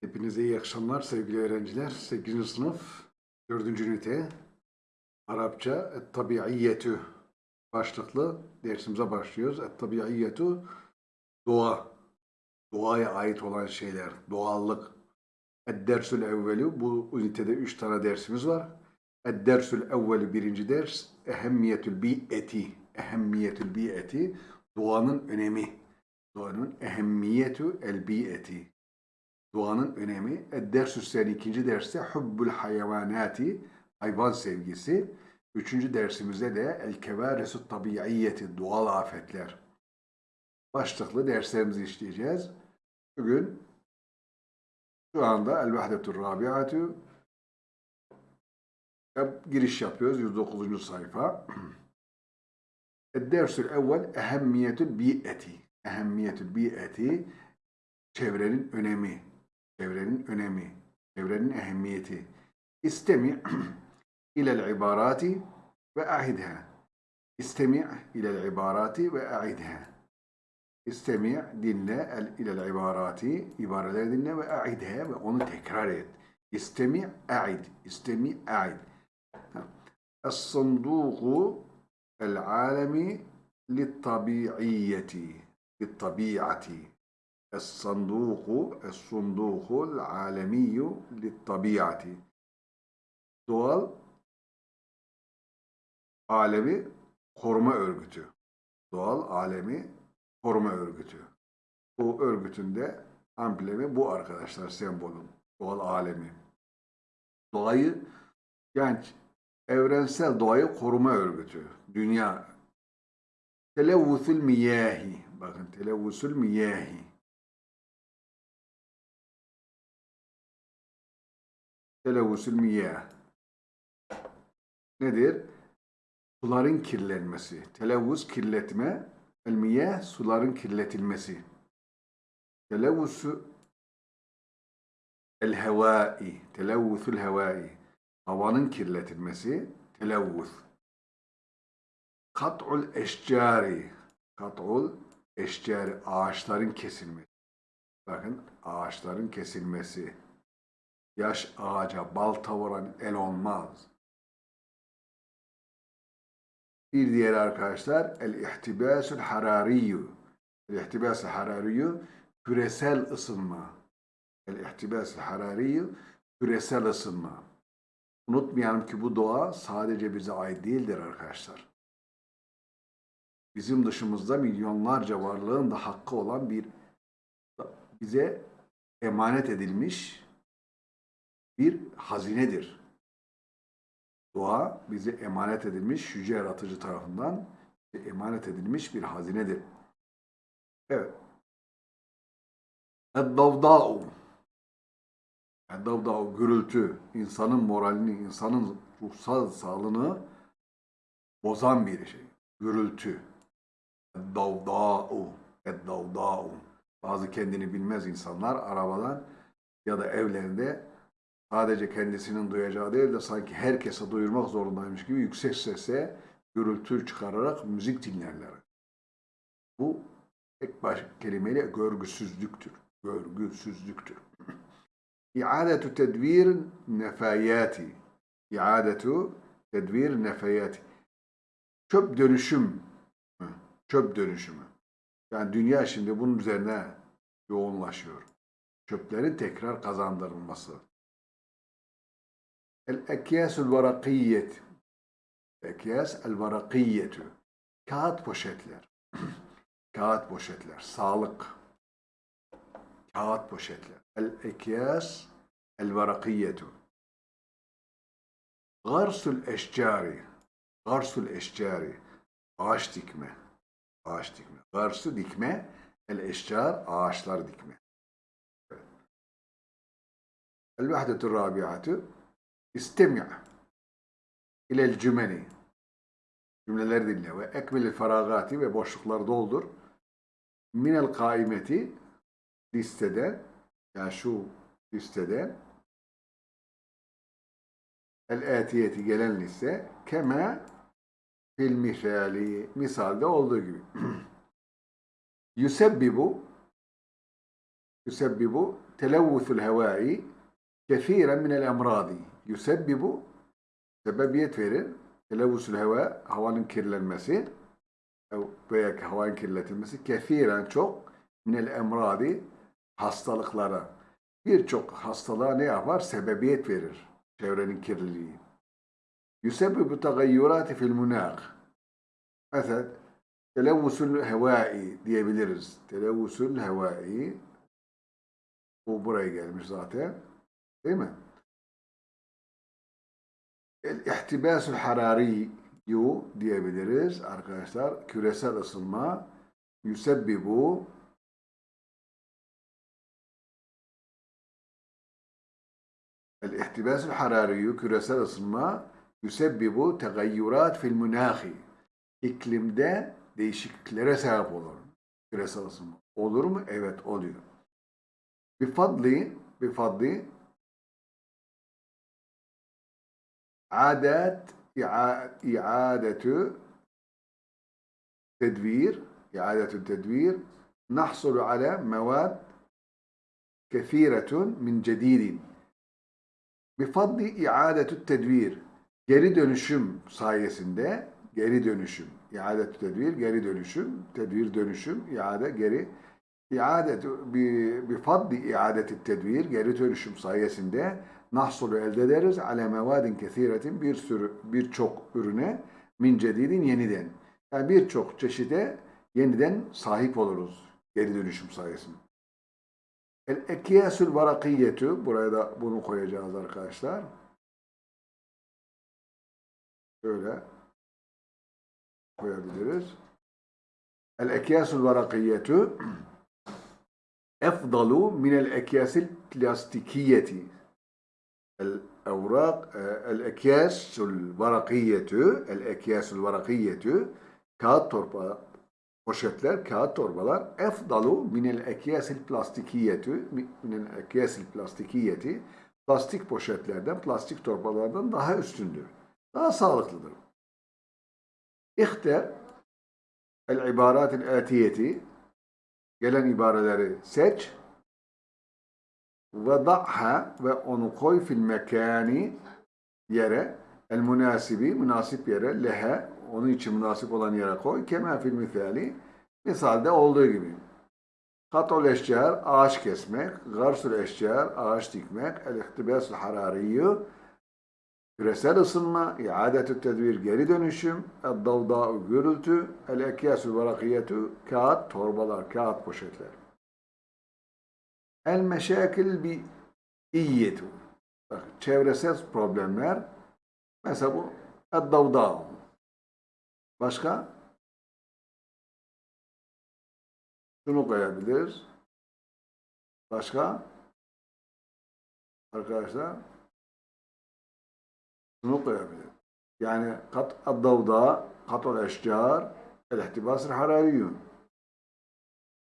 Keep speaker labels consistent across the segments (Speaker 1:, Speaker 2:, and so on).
Speaker 1: Hepinize iyi akşamlar sevgili öğrenciler. 8. sınıf 4. ünite Arapça Et-Tabiiyyetü başlıklı dersimize başlıyoruz. Et-Tabiiyyetü doğa. Doğaya ait olan şeyler, doğallık. Et-Dersül evveli bu ünitede 3 tane dersimiz var. Et-Dersül evveli birinci ders Ehemmiyetül bi'eti. Ehemmiyetül bi'eti doğanın önemi. Doğanın ehemmiyetü el bi'eti doğanın önemi. Dersü sen ikinci derste hubbul hayvanati hayvan sevgisi. Üçüncü dersimizde de el kevaresu tabiiyyeti doğal afetler. Başlıklı derslerimizi işleyeceğiz. Bugün şu anda el vahdetur rabiatü giriş yapıyoruz 109. sayfa. Dersül evvel ehemmiyetül bi'eti. Ehemmiyetül bi'eti çevrenin önemi çevrenin önemi, çevrenin ehemmiyeti. İstemi ilel ibarati ve ahidha. İstemi ilel ibarati ve ahidha. İstemi dinle el ilel ibarati, ibareleri dinle ve ahidha ve onu tekrar et. İstemi a'id, istemi a'id. Es-sanduku el-alemi lit-tabi'iyyeti, lit-tabi'ati. Es-sanduku, es-sundukul alemiyyü lit-tabiati. Doğal alemi koruma örgütü. Doğal alemi koruma örgütü. Bu örgütün de amblemi bu arkadaşlar sembolün. Doğal alemi. Doğayı yani evrensel doğayı koruma örgütü. Dünya. Televvüsül miyahi. Bakın televvüsül miyahi. Televvüsül miyah. Nedir? Suların kirlenmesi. Televvüs kirletme. El miyah suların kirletilmesi. Televvüsü el hevai. Televvüsül hevai. Havanın kirletilmesi. Televvüs. Kat'ul eşcari. Kat'ul eşcari. Ağaçların kesilmesi. Bakın ağaçların kesilmesi. Yaş ağaca balta vuran el olmaz. Bir diğer arkadaşlar el-ihtibasül harariyyü. El-ihtibasül harariyyü küresel ısınma. El-ihtibasül harariyyü küresel ısınma. Unutmayalım ki bu doğa sadece bize ait değildir arkadaşlar. Bizim dışımızda milyonlarca varlığın da hakkı olan bir bize emanet edilmiş bir hazinedir. Doğa bize emanet edilmiş, yüce yaratıcı tarafından emanet edilmiş bir hazinedir. Evet. Eddavda'u Eddavda'u gürültü, insanın moralini, insanın ruhsal sağlığını bozan bir şey. Gürültü. Eddavda'u Eddavda'u Bazı kendini bilmez insanlar arabadan ya da evlerinde sadece kendisinin duyacağı değil de sanki herkese duyurmak zorundaymış gibi yüksek sesle gürültü çıkararak müzik dinlerler. Bu tek baş kelimeyle görgüsüzlüktür. Görgüsüzlüktür. İadetu tedbir nefayati. İadetu tedbir nefayati. Çöp dönüşüm. Çöp dönüşümü. Yani dünya şimdi bunun üzerine yoğunlaşıyor. Çöplerin tekrar kazandırılması. El-ekyas el-varakiyet. Ekyas el-varakiyetü. Kağıt poşetler. Kağıt poşetler. Sağlık. Kağıt poşetler. El-ekyas el-varakiyetü. Garsul eşcari. Garsul eşcari. Ağaç dikme. Ağaç dikme. Garsu dikme. El eşcar ağaçlar dikme. El-vahdetu rabiatü İstemi' ilel cümeli. Cümleler dinle ve ekmil faragati ve boşlukları doldur. Minel kaimeti listede yani şu listede el etiyeti gelen liste keme fil misali misalde olduğu gibi. Yusebbibu يسبب تلوث الهواء كثيرا من الأمراض يسبب sebebiyet verir. Televvüsül hava, havanın kirlenmesi veya havanın kirletilmesi kefiren çok minel emradi hastalıklara. Birçok hastalığa ne yapar? Sebebiyet verir. Çevrenin kirliliği. Yüsebbübü tagayyurati fil munâh. Mesela televvüsül hevai diyebiliriz. Televvüsül hevai bu buraya gelmiş zaten. Değil mi? El ihtibasül harari yu diyebiliriz arkadaşlar. Küresel ısınma yüsebbibu El ihtibasül harari küresel ısınma yüsebbibu tegayyurat fil münahi iklimde değişikliklere sebep olur. Küresel ısınma. Olur mu? Evet oluyor. Bifadli bifadli adet iadetü tedvir iadetü tedvir nahsul ala mevad kethiretun min cedidin. Bifadli iadetü tedvir geri dönüşüm sayesinde geri dönüşüm. İadetü tedvir geri dönüşüm tedvir dönüşüm iade geri iadet bifadli iadetü tedvir geri dönüşüm sayesinde nahsulu elde ederiz ale mevadin kesiretin bir sürü birçok ürüne min cedidin yeniden. Yani birçok çeşide yeniden sahip oluruz geri dönüşüm sayesinde. El ekiyasül varakiyetü buraya da bunu koyacağız arkadaşlar. Şöyle koyabiliriz. El ekiyasül varakiyetü efdalu minel ekiyasil plastikiyeti. الأوراق الأكياس الورقية الأكياس الورقية kağıt torba poşetler, kağıt torbalar efdalu minel ekyasil plastikiyeti minel ekyasil plastikiyeti plastik poşetlerden, plastik torbalardan daha üstündür. Daha sağlıklıdır. İhter el ibaratil atiyeti gelen ibareleri seç ve da'ha ve onu koy fil mekani yere el münasibi münasip yere lehe onun için münasip olan yere koy. Kema fil misali misalde olduğu gibi. Kat'ul eşcar ağaç kesmek garsul eşcar ağaç dikmek el ihtibasul harariyyü küresel ısınma iadetü tedvir geri dönüşüm el davda'u gürültü el ekyasul varakiyetü kağıt torbalar kağıt poşetler El meşakil bi iyyetu. Bak, çevresel problemler. Mesela bu eddavda. Başka? Şunu koyabiliriz. Başka? Arkadaşlar şunu koyabiliriz. Yani kat eddavda, katul eşcar, el ihtibas harariyyun.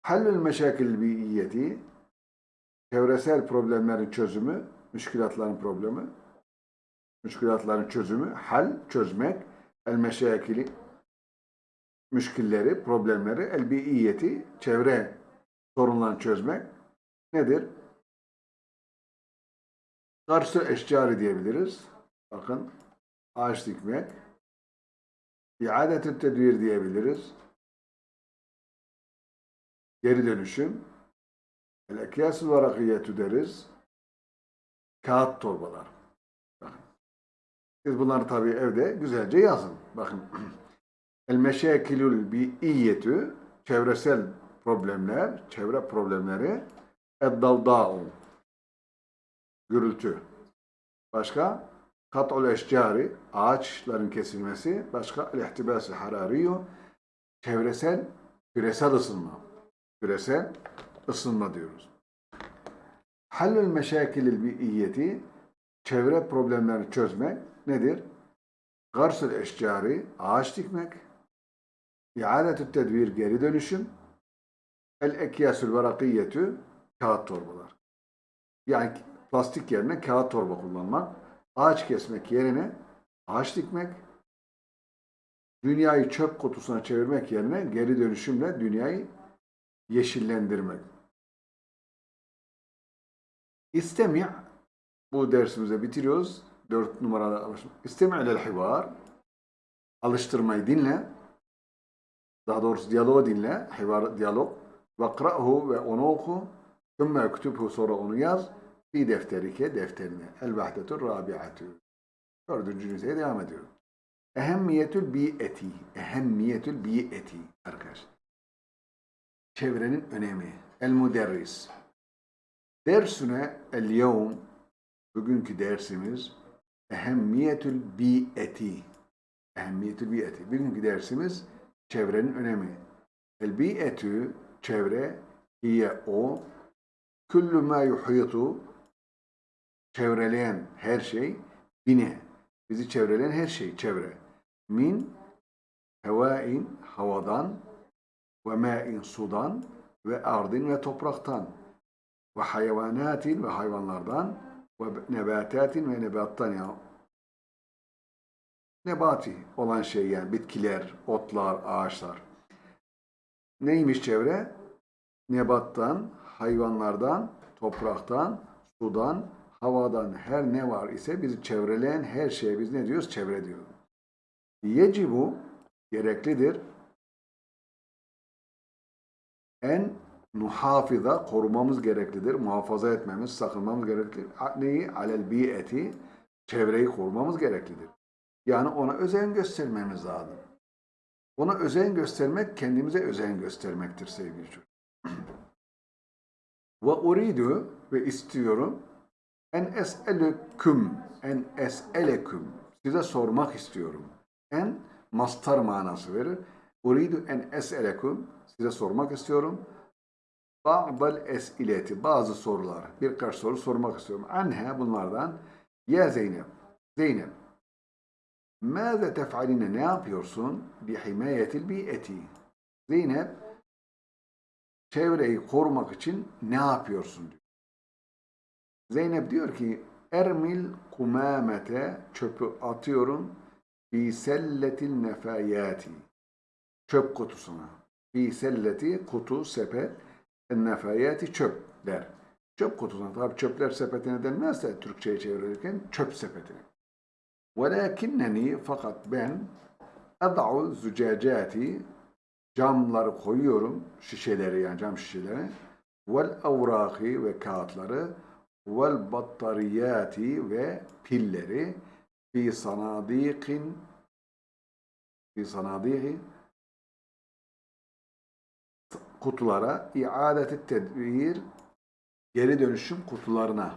Speaker 1: Hallül meşakil bi iyyeti çevresel problemlerin çözümü, müşkilatların problemi, müşkilatların çözümü, hal, çözmek, el meşakili, müşkilleri, problemleri, el biiyeti, çevre sorunlarını çözmek nedir? Karşı eşcari diyebiliriz. Bakın, ağaç dikmek. İadet-i tedbir diyebiliriz. Geri dönüşüm. El ekyasül varakiyetü deriz. Kağıt torbalar. Bakın. Siz bunları tabii evde güzelce yazın. Bakın. El meşekilül bi'iyyetü çevresel problemler, çevre problemleri eddavda'u gürültü. Başka? Kat'ul eşcari ağaçların kesilmesi. Başka? El ihtibas harariyu çevresel küresel ısınma. Küresel ısınma diyoruz. Hallül meşakilil bi'iyyeti çevre problemlerini çözmek nedir? Garsıl eşcari ağaç dikmek, İadetü tedvir geri dönüşüm, el ekyasül varakiyetü kağıt torbalar. Yani plastik yerine kağıt torba kullanmak, ağaç kesmek yerine ağaç dikmek, dünyayı çöp kutusuna çevirmek yerine geri dönüşümle dünyayı yeşillendirmek. İstemi' bu dersimizi bitiriyoruz. Dört numaralı alıştırma. İstemi' ilel hivar. Alıştırmayı dinle. Daha doğrusu diyaloğu dinle. Hivar, diyalog. Ve kra'hu ve onu oku. Sümme kütübhu sonra onu yaz. Fi defterike defterine. El vahdetur rabi'atü. Dördüncü cümleye devam ediyorum. Ehemmiyetül bi'eti. Ehemmiyetül bi'eti. Arkadaşlar. Çevrenin önemi. El müderris. Dersüne el yevm. Bugünkü dersimiz ehemmiyetül bi'eti. Ehemmiyetül bi'eti. Bugünkü dersimiz çevrenin önemi. El bi'etü çevre hiye o küllü ma yuhitu çevreleyen her şey bine bizi çevreleyen her şey çevre min hevain havadan ve ma'in sudan ve ardin ve topraktan ve hayvanatin ve hayvanlardan ve nebatatin ve nebattan ya nebati olan şey yani bitkiler, otlar, ağaçlar. Neymiş çevre? Nebattan, hayvanlardan, topraktan, sudan, havadan her ne var ise bizi çevreleyen her şeye biz ne diyoruz? Çevre diyoruz. Yecibu gereklidir. En nuhafiza korumamız gereklidir. Muhafaza etmemiz, sakınmamız gereklidir. Neyi? Alel bi'eti çevreyi korumamız gereklidir. Yani ona özen göstermemiz lazım. Ona özen göstermek kendimize özen göstermektir sevgili çocuk. Ve uridu ve istiyorum en es'eleküm en es'eleküm size sormak istiyorum. En mastar manası verir. Uridu en es'eleküm size sormak istiyorum. Ba'dal es'ileti bazı sorular birkaç soru sormak istiyorum. Anha bunlardan ya Zeynep Zeynep Mâze tef'aline ne yapıyorsun? Bihimayetil bi'eti. Zeynep çevreyi korumak için ne yapıyorsun diyor. Zeynep diyor ki ermil kumamete çöpü atıyorum fi selletil nefayati çöp kutusuna. Fi selleti kutu sepet nefayati çöp der. Çöp kutusuna. Tabi çöpler sepetine denmezse Türkçe'ye çevirirken çöp sepetine. Velakinneni fakat ben ad'u zücacati camları koyuyorum, şişeleri yani cam şişeleri vel avraki ve kağıtları vel battariyati ve pilleri fi sanadikin fi sanadihi kutulara iadeti tedbir geri dönüşüm kutularına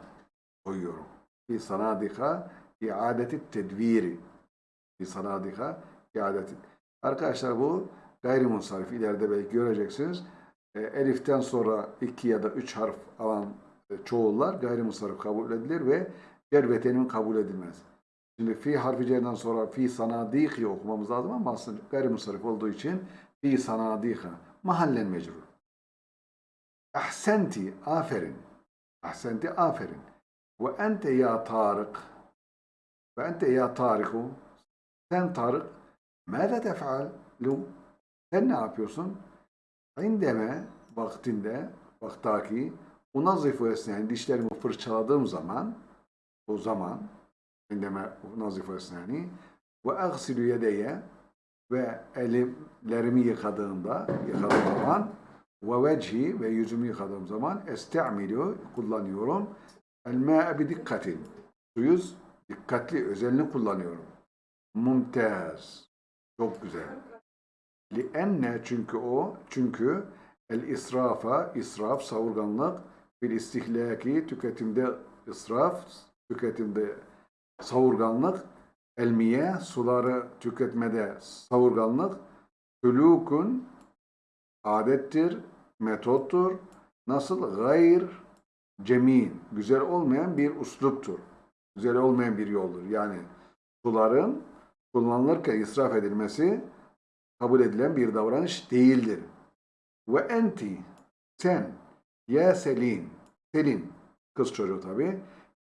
Speaker 1: koyuyorum. Fi sanadika iadeti tedviri fi sanadika iadeti Arkadaşlar bu gayrimunsarif ileride belki göreceksiniz. E, eliften sonra iki ya da üç harf alan e, çoğullar gayrimunsarif kabul edilir ve tenim kabul edilmez. Şimdi fi harfi cerden sonra fi sanadiki okumamız lazım ama aslında gayrimunsarif olduğu için fi sanadika mahallen mecrur. Ahsenti aferin. Ahsenti aferin. Ve ente ya Tarık. Ve ente ya Tariku. Sen Tarık. Mâze tef'al? Lu. Sen ne yapıyorsun? İndeme vaktinde, vaktaki unazifu esnani dişlerimi fırçaladığım zaman o zaman indeme unazifu esnani ve agsilu yedeye ve ellerimi yıkadığımda yıkadığım zaman ve vecihi ve yüzümü yıkadığım zaman estamilu kullanıyorum. El mâ'e bi dikkatin. Suyu dikkatli özelini kullanıyorum. Mumtaz. Çok güzel. Lienne çünkü o çünkü el israfa israf savurganlık bir istihlaki tüketimde israf tüketimde savurganlık elmiye suları tüketmede savurganlık sülukun adettir, metottur. Nasıl? Gayr cemil, güzel olmayan bir usluptur. Güzel olmayan bir yoldur. Yani suların kullanılırken israf edilmesi kabul edilen bir davranış değildir. Ve enti, sen, ya Selin, Selin, kız çocuğu tabi,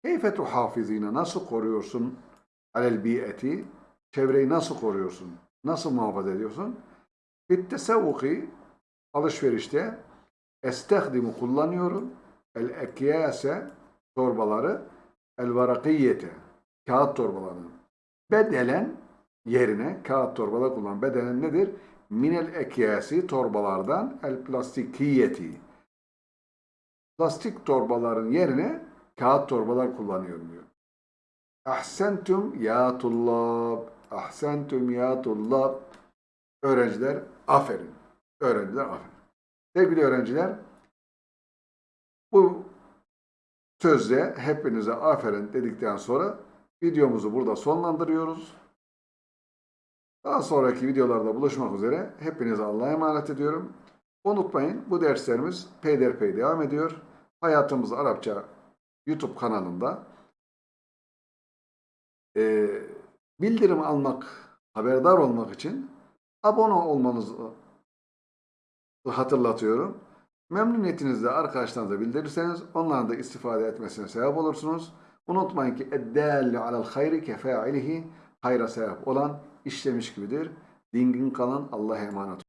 Speaker 1: keyfe tuhafizine nasıl koruyorsun alel bi'eti, çevreyi nasıl koruyorsun, nasıl muhafaza ediyorsun? Bittesavvuki, alışverişte estehdimu kullanıyorum. El ekyase torbaları el varakiyete kağıt torbalarını bedelen yerine kağıt torbalar kullan. Bedelen nedir? Minel ekyasi torbalardan el plastikiyeti. Plastik torbaların yerine kağıt torbalar kullanıyorum diyor. Ahsentum ya tullab. Ahsentum ya tullab. Öğrenciler aferin. Öğrenciler aferin. Sevgili öğrenciler bu sözle hepinize aferin dedikten sonra videomuzu burada sonlandırıyoruz. Daha sonraki videolarda buluşmak üzere. Hepinize Allah'a emanet ediyorum. Unutmayın bu derslerimiz peyderpey devam ediyor. Hayatımız Arapça YouTube kanalında e, bildirim almak, haberdar olmak için abone olmanızı hatırlatıyorum. Memnuniyetinizle arkadaşlarınıza bildirirseniz onların da istifade etmesine sebep olursunuz. Unutmayın ki eddâlle alel hayri kefâilihi hayra sebep olan işlemiş gibidir. Dingin kalan Allah'a emanet